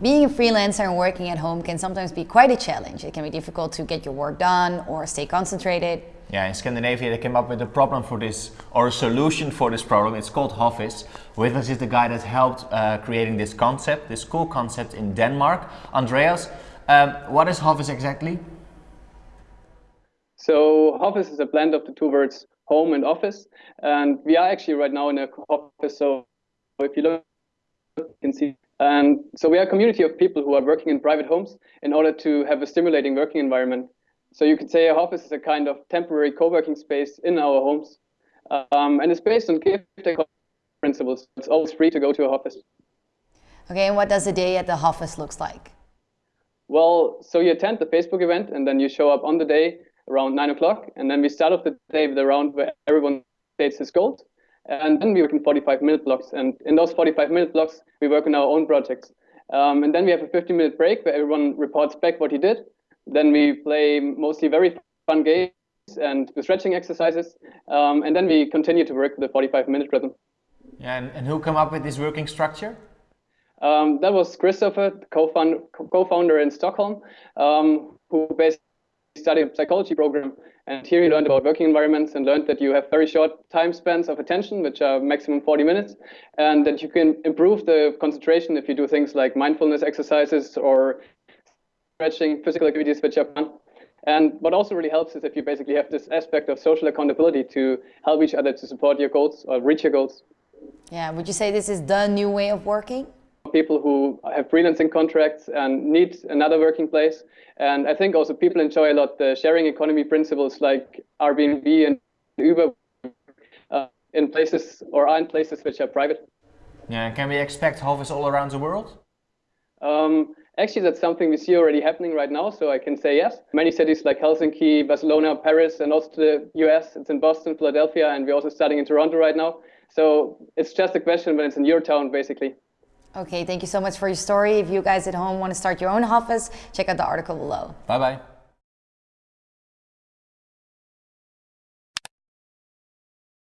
Being a freelancer and working at home can sometimes be quite a challenge. It can be difficult to get your work done or stay concentrated. Yeah, in Scandinavia they came up with a problem for this, or a solution for this problem. It's called Hoffice. With us is the guy that helped uh, creating this concept, this cool concept in Denmark. Andreas, um, what is Hoffice exactly? So Hoffice is a blend of the two words home and office. And we are actually right now in a Hoffice. So if you look, you can see and so we are a community of people who are working in private homes in order to have a stimulating working environment. So you could say a Hoffice is a kind of temporary co-working space in our homes. Um, and it's based on give principles. It's always free to go to a Hoffice. Okay, and what does a day at the office looks like? Well, so you attend the Facebook event and then you show up on the day around nine o'clock. And then we start off the day with a round where everyone states his goals. And then we work in 45 minute blocks. And in those 45 minute blocks, we work on our own projects. Um, and then we have a 15 minute break where everyone reports back what he did. Then we play mostly very fun games and stretching exercises. Um, and then we continue to work with the 45 minute rhythm. Yeah, and, and who came up with this working structure? Um, that was Christopher, co-founder in Stockholm, um, who basically studied psychology program and here you learned about working environments and learned that you have very short time spans of attention, which are maximum 40 minutes, and that you can improve the concentration if you do things like mindfulness exercises or stretching, physical activities which are fun. And what also really helps is if you basically have this aspect of social accountability to help each other to support your goals or reach your goals. Yeah, would you say this is the new way of working? People who have freelancing contracts and need another working place. And I think also people enjoy a lot the sharing economy principles like Airbnb and Uber uh, in places or are in places which are private. Yeah, can we expect Hoffice all around the world? Um, actually, that's something we see already happening right now, so I can say yes. Many cities like Helsinki, Barcelona, Paris, and also the US, it's in Boston, Philadelphia, and we're also starting in Toronto right now. So it's just a question when it's in your town, basically. Okay, thank you so much for your story. If you guys at home want to start your own office, check out the article below. Bye-bye.